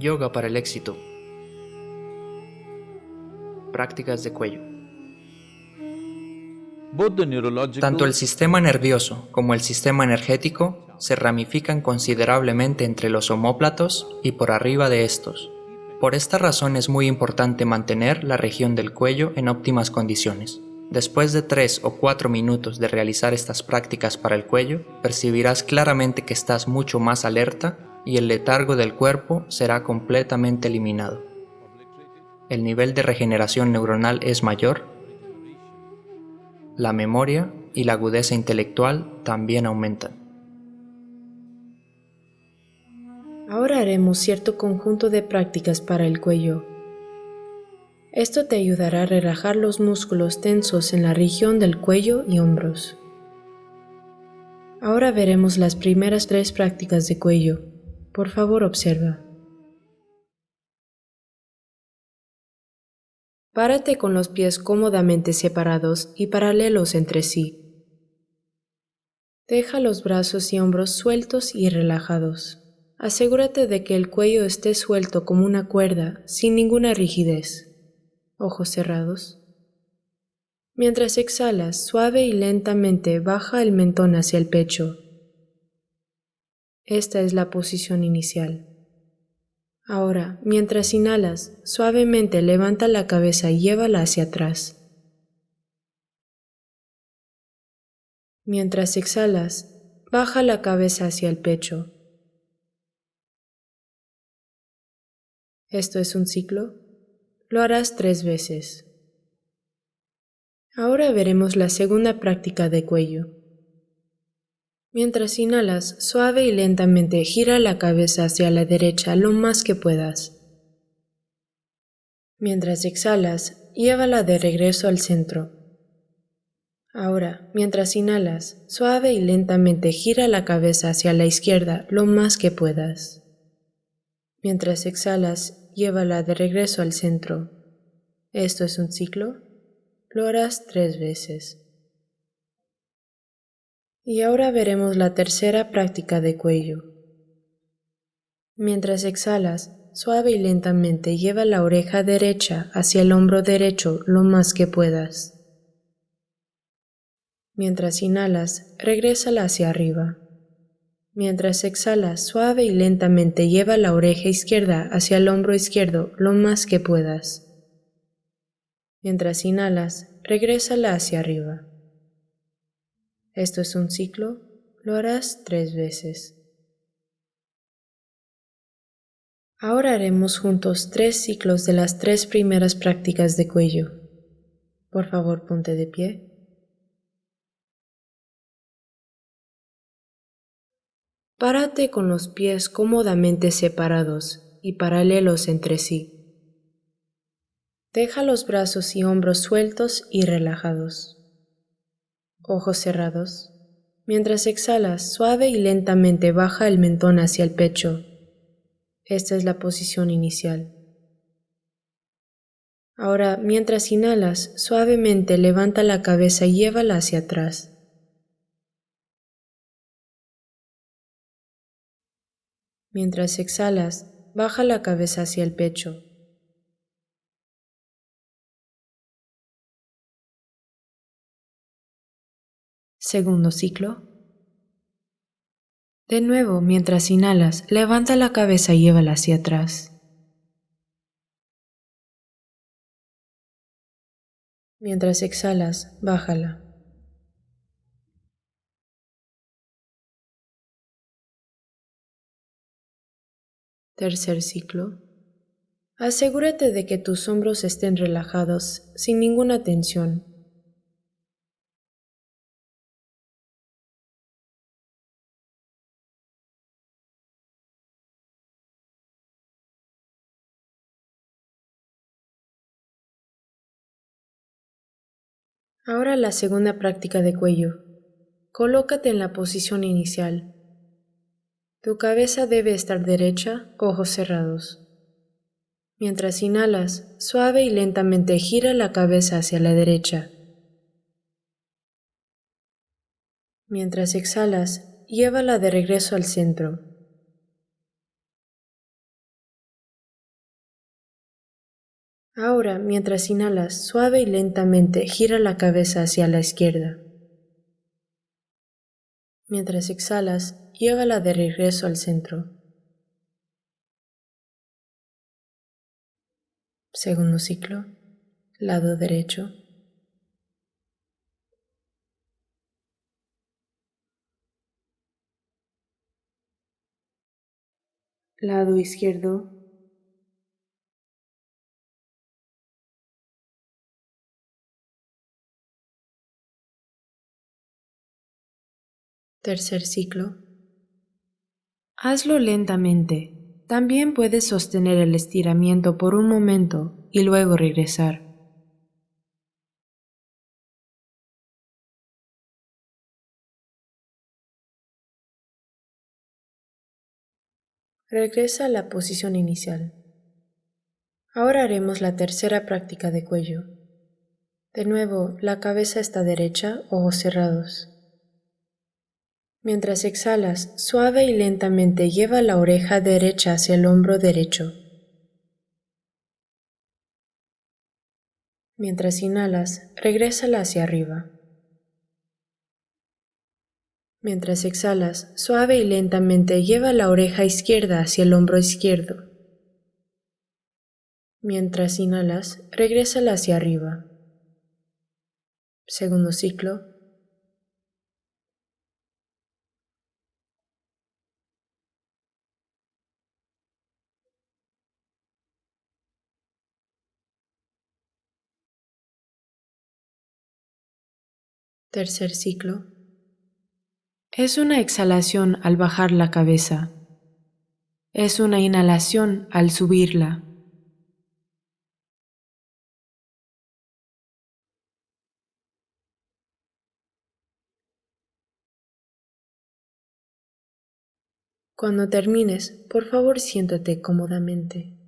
Yoga para el éxito. Prácticas de cuello. Tanto el sistema nervioso como el sistema energético se ramifican considerablemente entre los omóplatos y por arriba de estos. Por esta razón es muy importante mantener la región del cuello en óptimas condiciones. Después de 3 o 4 minutos de realizar estas prácticas para el cuello, percibirás claramente que estás mucho más alerta y el letargo del cuerpo será completamente eliminado. El nivel de regeneración neuronal es mayor, la memoria y la agudeza intelectual también aumentan. Ahora haremos cierto conjunto de prácticas para el cuello. Esto te ayudará a relajar los músculos tensos en la región del cuello y hombros. Ahora veremos las primeras tres prácticas de cuello. Por favor, observa. Párate con los pies cómodamente separados y paralelos entre sí. Deja los brazos y hombros sueltos y relajados. Asegúrate de que el cuello esté suelto como una cuerda, sin ninguna rigidez ojos cerrados. Mientras exhalas, suave y lentamente baja el mentón hacia el pecho. Esta es la posición inicial. Ahora, mientras inhalas, suavemente levanta la cabeza y llévala hacia atrás. Mientras exhalas, baja la cabeza hacia el pecho. Esto es un ciclo lo harás tres veces. Ahora veremos la segunda práctica de cuello. Mientras inhalas, suave y lentamente gira la cabeza hacia la derecha lo más que puedas. Mientras exhalas, llévala de regreso al centro. Ahora, mientras inhalas, suave y lentamente gira la cabeza hacia la izquierda lo más que puedas. Mientras exhalas, llévala de regreso al centro. Esto es un ciclo. Lo harás tres veces. Y ahora veremos la tercera práctica de cuello. Mientras exhalas, suave y lentamente lleva la oreja derecha hacia el hombro derecho lo más que puedas. Mientras inhalas, regrésala hacia arriba. Mientras exhalas, suave y lentamente lleva la oreja izquierda hacia el hombro izquierdo lo más que puedas. Mientras inhalas, regrésala hacia arriba. Esto es un ciclo, lo harás tres veces. Ahora haremos juntos tres ciclos de las tres primeras prácticas de cuello. Por favor, ponte de pie. Párate con los pies cómodamente separados y paralelos entre sí. Deja los brazos y hombros sueltos y relajados. Ojos cerrados. Mientras exhalas, suave y lentamente baja el mentón hacia el pecho. Esta es la posición inicial. Ahora, mientras inhalas, suavemente levanta la cabeza y llévala hacia atrás. Mientras exhalas, baja la cabeza hacia el pecho. Segundo ciclo. De nuevo, mientras inhalas, levanta la cabeza y llévala hacia atrás. Mientras exhalas, bájala. Tercer ciclo. Asegúrate de que tus hombros estén relajados, sin ninguna tensión. La segunda práctica de cuello. Colócate en la posición inicial. Tu cabeza debe estar derecha, ojos cerrados. Mientras inhalas, suave y lentamente gira la cabeza hacia la derecha. Mientras exhalas, llévala de regreso al centro. Ahora, mientras inhalas, suave y lentamente gira la cabeza hacia la izquierda. Mientras exhalas, llévala de regreso al centro. Segundo ciclo, lado derecho. Lado izquierdo. Tercer ciclo. Hazlo lentamente. También puedes sostener el estiramiento por un momento y luego regresar. Regresa a la posición inicial. Ahora haremos la tercera práctica de cuello. De nuevo, la cabeza está derecha, ojos cerrados. Mientras exhalas, suave y lentamente lleva la oreja derecha hacia el hombro derecho. Mientras inhalas, regrésala hacia arriba. Mientras exhalas, suave y lentamente lleva la oreja izquierda hacia el hombro izquierdo. Mientras inhalas, regrésala hacia arriba. Segundo ciclo. Tercer ciclo. Es una exhalación al bajar la cabeza. Es una inhalación al subirla. Cuando termines, por favor siéntate cómodamente.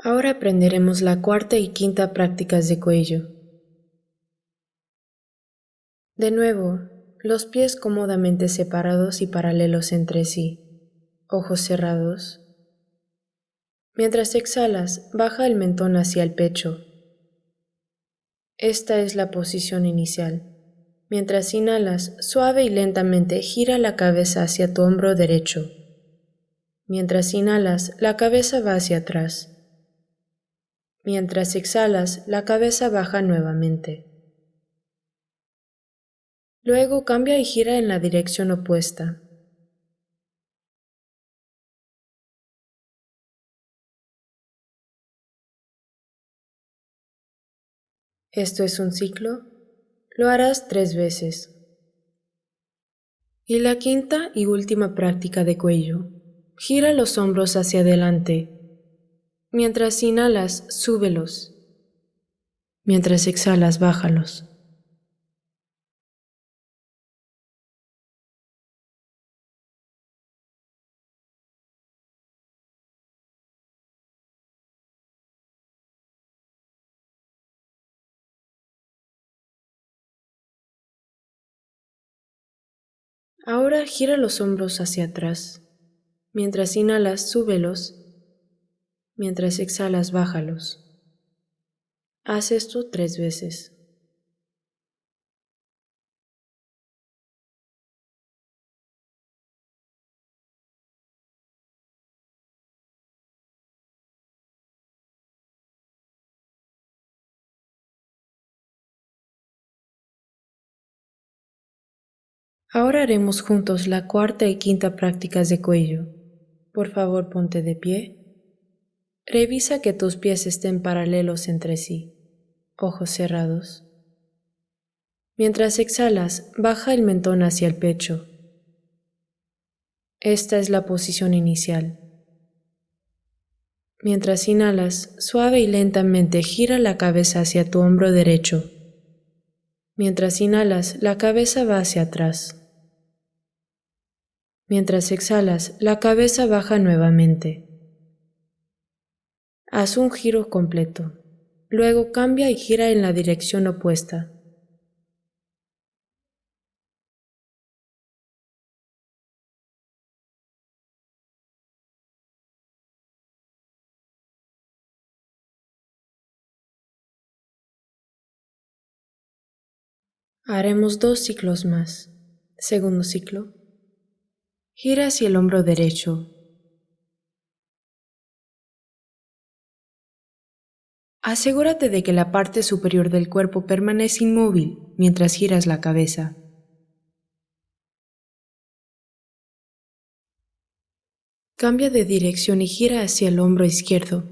Ahora aprenderemos la cuarta y quinta prácticas de cuello. De nuevo, los pies cómodamente separados y paralelos entre sí, ojos cerrados. Mientras exhalas, baja el mentón hacia el pecho. Esta es la posición inicial. Mientras inhalas, suave y lentamente gira la cabeza hacia tu hombro derecho. Mientras inhalas, la cabeza va hacia atrás. Mientras exhalas, la cabeza baja nuevamente. Luego cambia y gira en la dirección opuesta. Esto es un ciclo. Lo harás tres veces. Y la quinta y última práctica de cuello. Gira los hombros hacia adelante Mientras inhalas, súbelos. Mientras exhalas, bájalos. Ahora gira los hombros hacia atrás. Mientras inhalas, súbelos Mientras exhalas, bájalos. Haz esto tres veces. Ahora haremos juntos la cuarta y quinta prácticas de cuello. Por favor, ponte de pie. Revisa que tus pies estén paralelos entre sí, ojos cerrados. Mientras exhalas, baja el mentón hacia el pecho. Esta es la posición inicial. Mientras inhalas, suave y lentamente gira la cabeza hacia tu hombro derecho. Mientras inhalas, la cabeza va hacia atrás. Mientras exhalas, la cabeza baja nuevamente. Haz un giro completo. Luego cambia y gira en la dirección opuesta. Haremos dos ciclos más. Segundo ciclo. Gira hacia el hombro derecho, Asegúrate de que la parte superior del cuerpo permanece inmóvil mientras giras la cabeza. Cambia de dirección y gira hacia el hombro izquierdo.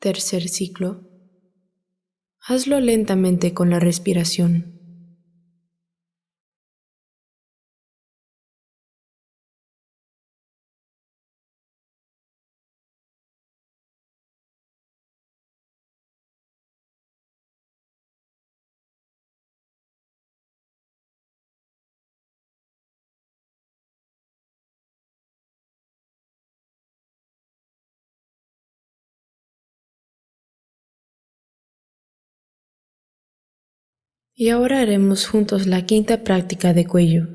Tercer ciclo. Hazlo lentamente con la respiración. Y ahora haremos juntos la quinta práctica de cuello.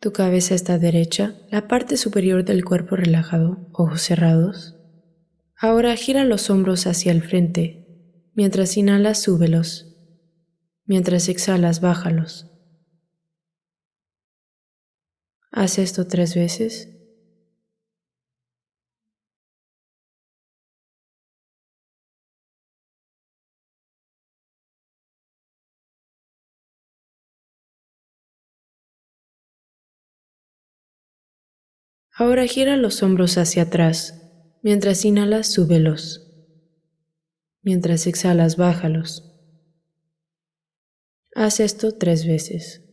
Tu cabeza está derecha, la parte superior del cuerpo relajado, ojos cerrados. Ahora gira los hombros hacia el frente. Mientras inhalas, súbelos. Mientras exhalas, bájalos. Haz esto tres veces. Ahora gira los hombros hacia atrás. Mientras inhalas, súbelos. Mientras exhalas, bájalos. Haz esto tres veces.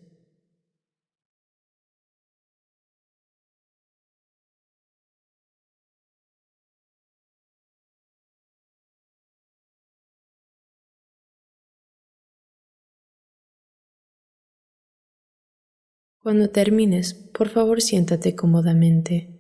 Cuando termines, por favor siéntate cómodamente.